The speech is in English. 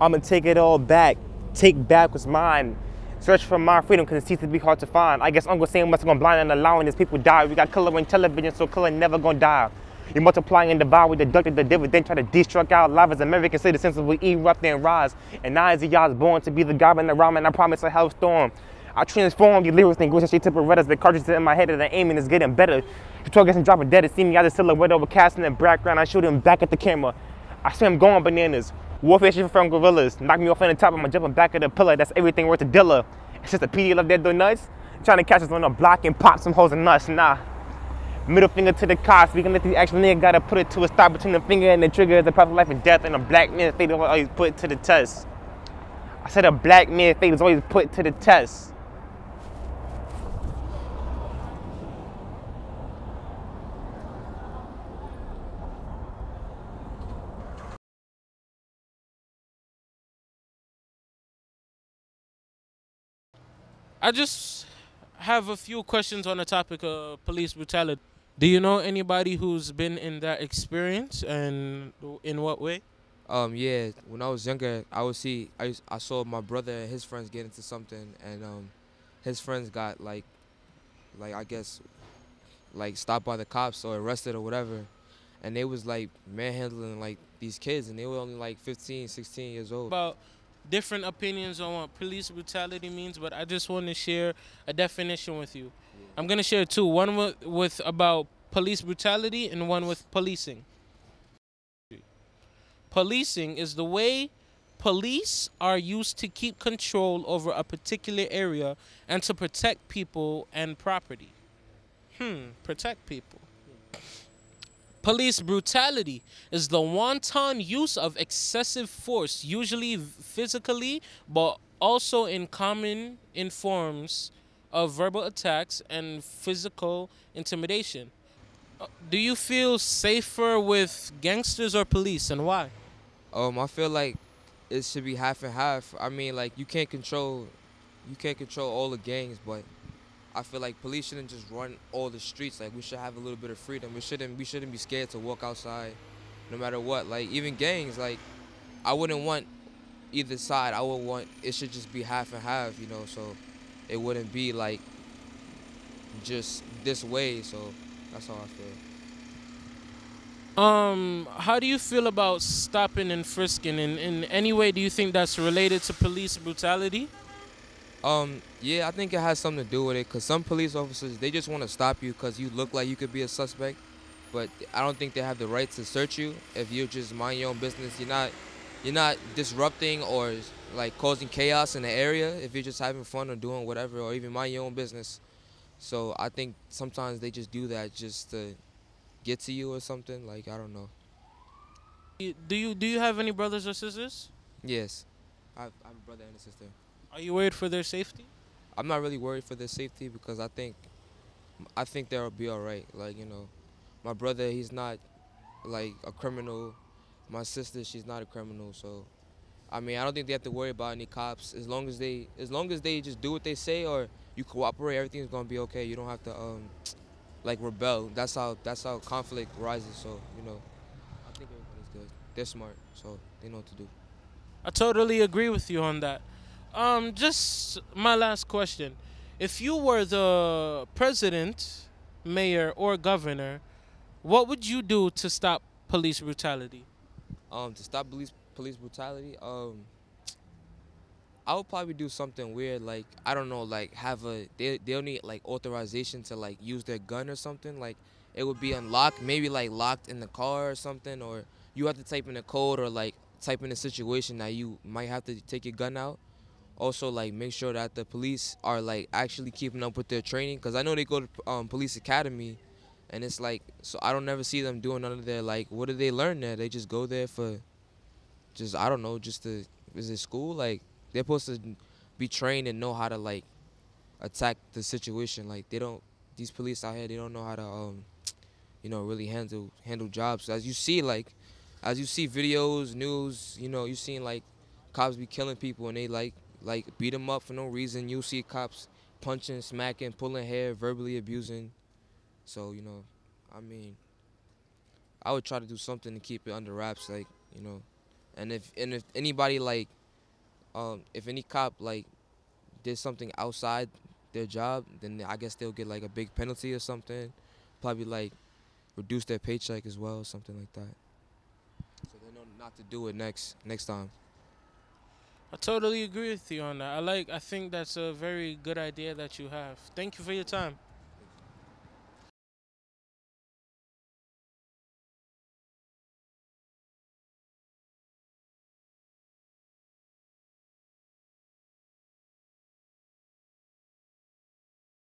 I'ma take it all back. Take back what's mine. Search for my freedom because it seems to be hard to find. I guess Uncle Sam must have gone blind and allowing his people die. We got color on television, so color never gonna die. You multiply and divide, we deducted the dividend, try to destruct our lives as American citizens we erupt and rise. And now as y'all's born to be the God in the rhyme, and I promise a hell storm. I transform the lyrics and go straight to Berettas. The cartridges in my head and the aiming is getting better. You talk against dropping dead to see me as a silhouette over casting the background. I shoot him back at the camera. I see him going bananas. Warfare shit from gorillas. Knock me off on the top, I'm jumping back of the pillar. That's everything worth a dealer. It's just a PD love dead nuts. Trying to catch us on the block and pop some holes in nuts. Nah. Middle finger to the cops. We can let these actual niggas gotta put it to a stop between the finger and the trigger. The of life and death and a black man's fate is always put to the test. I said a black man's fate is always put to the test. I just have a few questions on the topic of police brutality. Do you know anybody who's been in that experience, and in what way? Um, yeah, when I was younger, I would see I used, I saw my brother and his friends get into something, and um, his friends got like, like I guess, like stopped by the cops or arrested or whatever, and they was like manhandling like these kids, and they were only like 15, 16 years old. About different opinions on what police brutality means, but I just want to share a definition with you. Yeah. I'm gonna share two. One with, with about police brutality and one with policing. Policing is the way police are used to keep control over a particular area and to protect people and property. Hmm, protect people. Police brutality is the wanton use of excessive force, usually physically, but also in common in forms of verbal attacks and physical intimidation. Uh, do you feel safer with gangsters or police and why? Um, I feel like it should be half and half. I mean, like you can't control, you can't control all the gangs, but I feel like police shouldn't just run all the streets. Like we should have a little bit of freedom. We shouldn't we shouldn't be scared to walk outside, no matter what. Like even gangs, like I wouldn't want either side. I would want it should just be half and half, you know. So it wouldn't be like just this way. So that's how I feel. Um, how do you feel about stopping and frisking? In in any way, do you think that's related to police brutality? Um, yeah, I think it has something to do with it because some police officers, they just want to stop you because you look like you could be a suspect. But I don't think they have the right to search you if you just mind your own business. You're not, you're not disrupting or like causing chaos in the area if you're just having fun or doing whatever or even mind your own business. So I think sometimes they just do that just to get to you or something. Like I don't know. Do you do you have any brothers or sisters? Yes, I I have a brother and a sister. Are you worried for their safety? I'm not really worried for their safety because I think I think they'll be all right. Like you know, my brother he's not like a criminal. My sister she's not a criminal. So I mean I don't think they have to worry about any cops as long as they as long as they just do what they say or you cooperate everything's gonna be okay. You don't have to um like rebel. That's how that's how conflict rises. So you know I think everybody's good. They're smart so they know what to do. I totally agree with you on that. Um, just my last question: If you were the president, mayor, or governor, what would you do to stop police brutality? Um, to stop police police brutality, um, I would probably do something weird, like I don't know, like have a they they'll need like authorization to like use their gun or something. Like it would be unlocked, maybe like locked in the car or something, or you have to type in a code or like type in a situation that you might have to take your gun out also like make sure that the police are like actually keeping up with their training because I know they go to um, police academy and it's like so I don't never see them doing none of their like what do they learn there? They just go there for just I don't know just to is it school? Like they're supposed to be trained and know how to like attack the situation. Like they don't these police out here they don't know how to um you know really handle handle jobs. As you see like as you see videos news you know you seen like cops be killing people and they like like beat them up for no reason. You see cops punching, smacking, pulling hair, verbally abusing. So you know, I mean, I would try to do something to keep it under wraps, like you know, And if and if anybody like, um, if any cop like did something outside their job, then I guess they'll get like a big penalty or something. Probably like reduce their paycheck as well, something like that. So they know not to do it next next time. I totally agree with you on that. I like. I think that's a very good idea that you have. Thank you for your time.